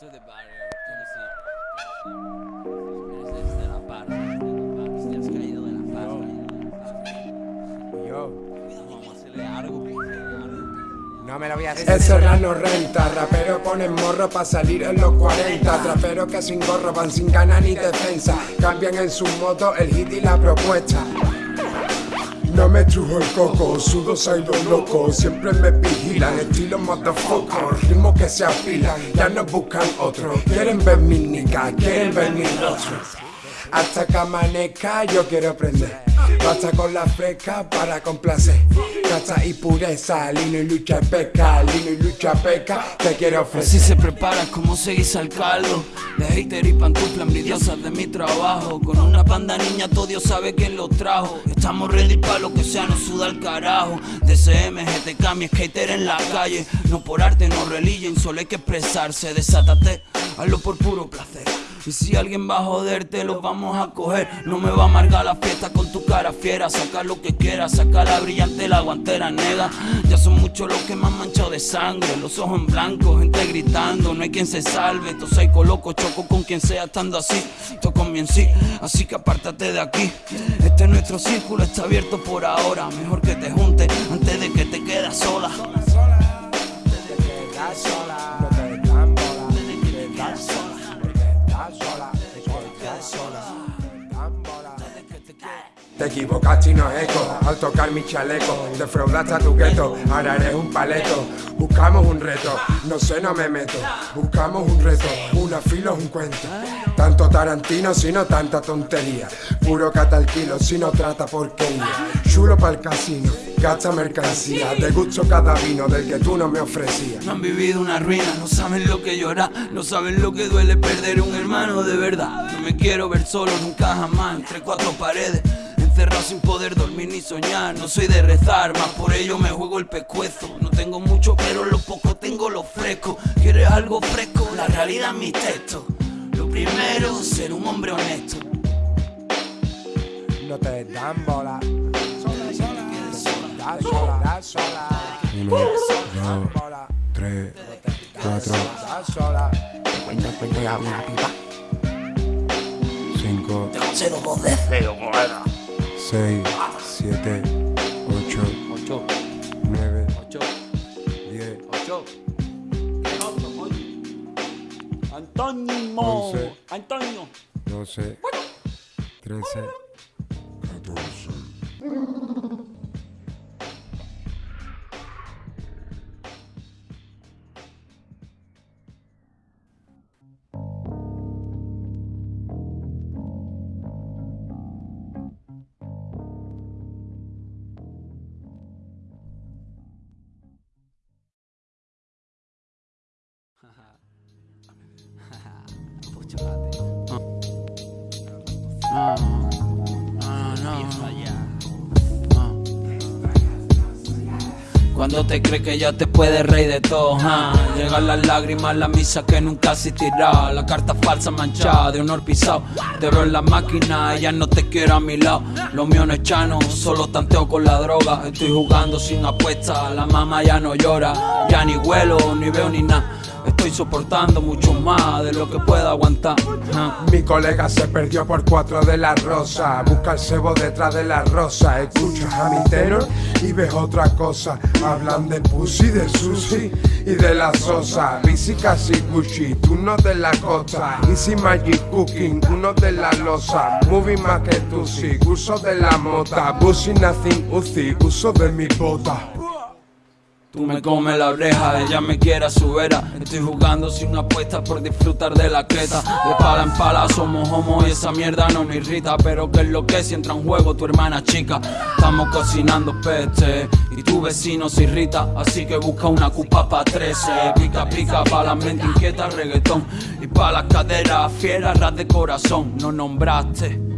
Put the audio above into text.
to the barrier, to the no me lo voy a decir. El serrano no renta, rapero ponen morro pa' salir en los 40. Traperos que sin gorro van sin ganas ni defensa. Cambian en su modo el hit y la propuesta. No me trujo el coco, sudo soy los locos, siempre me vigilan, estilo motherfucker, ritmo que se afilan, ya no buscan otro, quieren ver mi nica, quieren ver mi rostro. Hasta que amanezca yo quiero aprender. Basta con la fresca para complacer. Casa y pureza, lino y lucha peca, lino y lucha peca, te quiero ofrecer. Así se prepara como seguís al caldo. De hater y pantufla envidiosas de mi trabajo. Con una panda niña todo Dios sabe quién lo trajo. Estamos ready para lo que sea, no suda el carajo. DCM, GTK, mi skater en la calle. No por arte, no religión, solo hay que expresarse. Desátate, hazlo por puro placer. Y si alguien va a joderte, lo vamos a coger. No me va a amargar la fiesta con tu cara fiera. Saca lo que quieras, saca la brillante, la guantera nega. Ya son muchos los que me han manchado de sangre. Los ojos en blanco, gente gritando. No hay quien se salve. Esto soy loco, choco con quien sea estando así. Toco mi en sí, así que apártate de aquí. Este nuestro círculo está abierto por ahora. Mejor que te junte antes de que te quedas sola. Te equivocaste y no eco al tocar mi chaleco. Defraudaste a tu gueto, ahora eres un paleto. Buscamos un reto, no sé, no me meto. Buscamos un reto, una filo es un cuento. Tanto Tarantino, sino tanta tontería. Puro catalquilo, si no trata porquería. Chulo para el casino, gasta mercancía. De gusto cada vino del que tú no me ofrecías. No han vivido una ruina, no saben lo que llora, no saben lo que duele perder un hermano de verdad. No me quiero ver solo nunca jamás entre cuatro paredes. Encerrado sin poder dormir ni soñar. No soy de rezar, más por ello me juego el pescuezo. No tengo mucho, pero lo poco tengo lo fresco. ¿Quieres algo fresco? La realidad es mi texto. Lo primero, ser un hombre honesto. No te dan bola. Sola, sola, sola, sola. Uno, dos, tres, cuatro. sola Cuenta, cuenta ya una pipa. Cinco. Cero, dos de cero, 6, 7, 8, 8, 9, 8, 10, 8. Antonio, Once. Antonio. 12, 13, 14. Ah, ah, no. Ah. Cuando te crees que ya te puedes reír de todo, ah. llegan las lágrimas, la misa que nunca existirá, la carta falsa manchada de honor pisado. Te veo en la máquina, ella no te quiere a mi lado. Lo mío no es chano, solo tanteo con la droga. Estoy jugando sin apuesta, la mamá ya no llora, ya ni huelo, ni veo ni nada. Estoy soportando mucho más de lo que pueda aguantar. Mi colega se perdió por cuatro de la rosa. Busca el cebo detrás de la rosa. Escuchas a mi tenor y ves otra cosa. Hablan de pussy, de sushi y de la sosa. Bici casi Gucci, tú no de la costa. Easy Magic Cooking, uno de la losa. Moving más que sí, uso de la mota. Busy nothing Uzi, uso de mi bota. Tú me comes la oreja, ella me quiere a su vera. Estoy jugando sin apuestas por disfrutar de la creta. De pala en pala somos homo y esa mierda no me irrita. Pero que es lo que si entra en juego tu hermana chica. Estamos cocinando peste y tu vecino se irrita. Así que busca una cupa pa' 13. Pica pica pa' la mente inquieta reggaetón. Y pa' las caderas fieras ras de corazón. No nombraste.